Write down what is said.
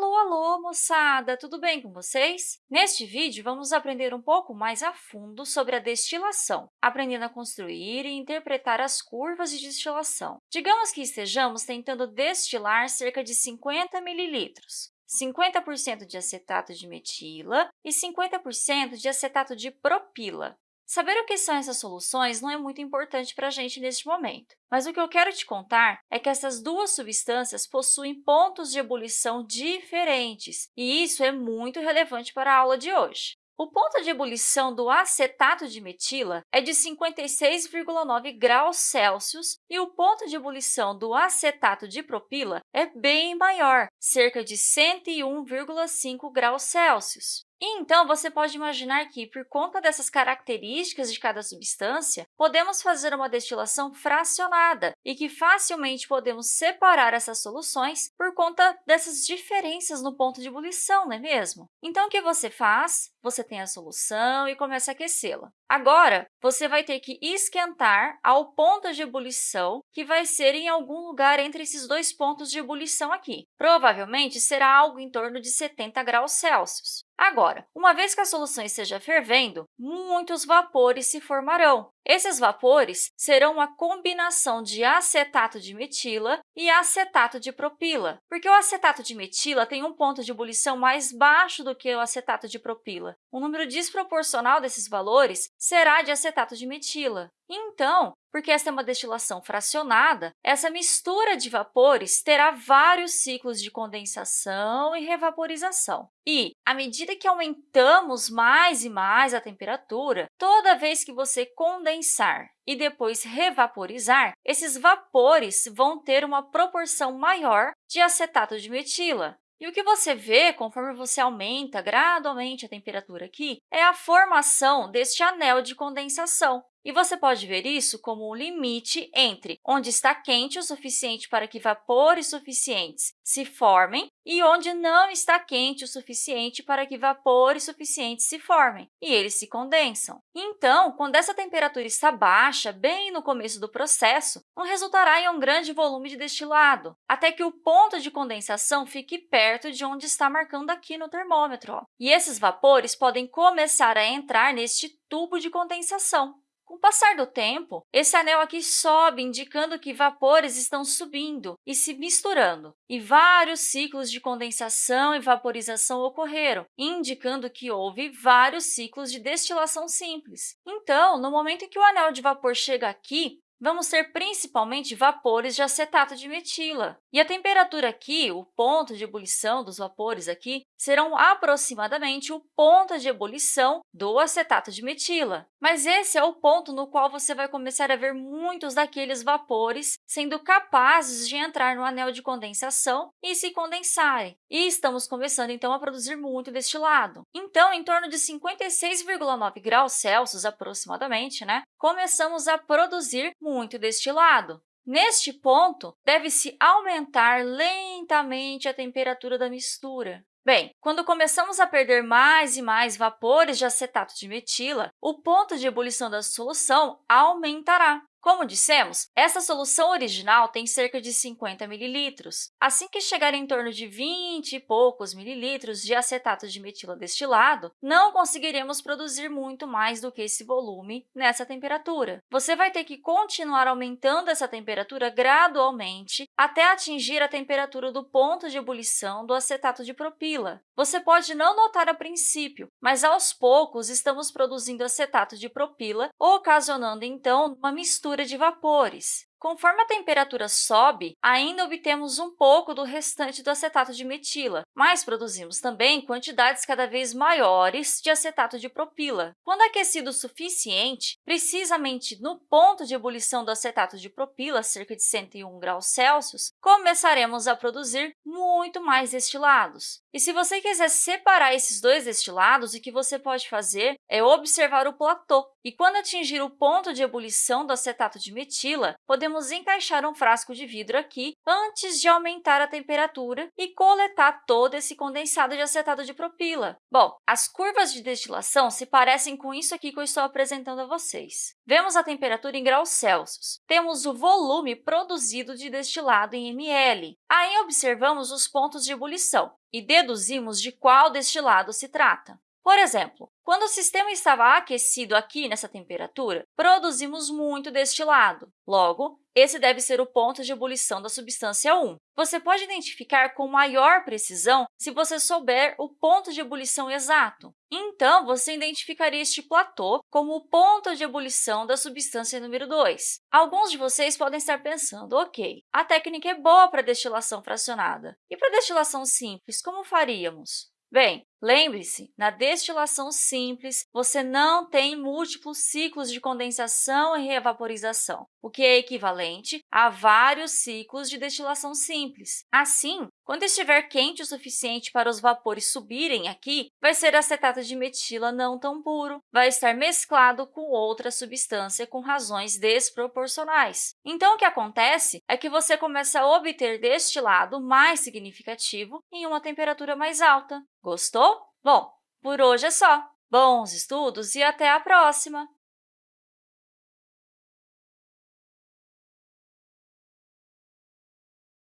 Alô, alô, moçada! Tudo bem com vocês? Neste vídeo, vamos aprender um pouco mais a fundo sobre a destilação, aprendendo a construir e interpretar as curvas de destilação. Digamos que estejamos tentando destilar cerca de 50 mililitros. 50% de acetato de metila e 50% de acetato de propila. Saber o que são essas soluções não é muito importante para a gente neste momento, mas o que eu quero te contar é que essas duas substâncias possuem pontos de ebulição diferentes, e isso é muito relevante para a aula de hoje. O ponto de ebulição do acetato de metila é de 56,9 graus Celsius e o ponto de ebulição do acetato de propila é bem maior, cerca de 101,5 graus Celsius. Então, você pode imaginar que, por conta dessas características de cada substância, podemos fazer uma destilação fracionada e que facilmente podemos separar essas soluções por conta dessas diferenças no ponto de ebulição, não é mesmo? Então, o que você faz? Você tem a solução e começa a aquecê-la. Agora, você vai ter que esquentar ao ponto de ebulição, que vai ser em algum lugar entre esses dois pontos de ebulição aqui. Provavelmente, será algo em torno de 70 graus Celsius. Agora, uma vez que a solução esteja fervendo, muitos vapores se formarão. Esses vapores serão uma combinação de acetato de metila e acetato de propila, porque o acetato de metila tem um ponto de ebulição mais baixo do que o acetato de propila. O número desproporcional desses valores será de acetato de metila. Então, porque esta é uma destilação fracionada, essa mistura de vapores terá vários ciclos de condensação e revaporização. E, à medida que aumentamos mais e mais a temperatura, toda vez que você condensar e depois revaporizar, esses vapores vão ter uma proporção maior de acetato de metila. E o que você vê, conforme você aumenta gradualmente a temperatura aqui, é a formação deste anel de condensação. E você pode ver isso como um limite entre onde está quente o suficiente para que vapores suficientes se formem e onde não está quente o suficiente para que vapores suficientes se formem, e eles se condensam. Então, quando essa temperatura está baixa, bem no começo do processo, não resultará em um grande volume de destilado, até que o ponto de condensação fique perto de onde está marcando aqui no termômetro. Ó. E esses vapores podem começar a entrar neste tubo de condensação. Com o passar do tempo, esse anel aqui sobe, indicando que vapores estão subindo e se misturando, e vários ciclos de condensação e vaporização ocorreram, indicando que houve vários ciclos de destilação simples. Então, no momento em que o anel de vapor chega aqui, vamos ter principalmente vapores de acetato de metila. E a temperatura aqui, o ponto de ebulição dos vapores aqui, serão aproximadamente o ponto de ebulição do acetato de metila. Mas esse é o ponto no qual você vai começar a ver muitos daqueles vapores sendo capazes de entrar no anel de condensação e se condensarem. E estamos começando, então, a produzir muito destilado. Então, em torno de 56,9 graus Celsius, aproximadamente, né, começamos a produzir muito destilado. Neste ponto, deve-se aumentar lentamente a temperatura da mistura. Bem, quando começamos a perder mais e mais vapores de acetato de metila, o ponto de ebulição da solução aumentará. Como dissemos, essa solução original tem cerca de 50 mililitros. Assim que chegar em torno de 20 e poucos mililitros de acetato de metila destilado, não conseguiremos produzir muito mais do que esse volume nessa temperatura. Você vai ter que continuar aumentando essa temperatura gradualmente até atingir a temperatura do ponto de ebulição do acetato de propila. Você pode não notar a princípio, mas aos poucos estamos produzindo acetato de propila, ocasionando, então, uma mistura de vapores. Conforme a temperatura sobe, ainda obtemos um pouco do restante do acetato de metila, mas produzimos também quantidades cada vez maiores de acetato de propila. Quando aquecido o suficiente, precisamente no ponto de ebulição do acetato de propila, cerca de 101 graus Celsius, começaremos a produzir muito mais destilados. E se você quiser separar esses dois destilados, o que você pode fazer é observar o platô. E quando atingir o ponto de ebulição do acetato de metila, podemos podemos encaixar um frasco de vidro aqui antes de aumentar a temperatura e coletar todo esse condensado de acetato de propila. Bom, as curvas de destilação se parecem com isso aqui que eu estou apresentando a vocês. Vemos a temperatura em graus Celsius. Temos o volume produzido de destilado em ml. Aí observamos os pontos de ebulição. e deduzimos de qual destilado se trata. Por exemplo, quando o sistema estava aquecido aqui nessa temperatura, produzimos muito destilado. Logo, esse deve ser o ponto de ebulição da substância 1. Você pode identificar com maior precisão se você souber o ponto de ebulição exato. Então, você identificaria este platô como o ponto de ebulição da substância número 2. Alguns de vocês podem estar pensando, ok, a técnica é boa para destilação fracionada. E para destilação simples, como faríamos? Bem, lembre-se, na destilação simples, você não tem múltiplos ciclos de condensação e reevaporização, o que é equivalente a vários ciclos de destilação simples. Assim, quando estiver quente o suficiente para os vapores subirem aqui, vai ser acetato de metila não tão puro, vai estar mesclado com outra substância com razões desproporcionais. Então, o que acontece é que você começa a obter destilado mais significativo em uma temperatura mais alta. Gostou? Bom, por hoje é só. Bons estudos e até a próxima!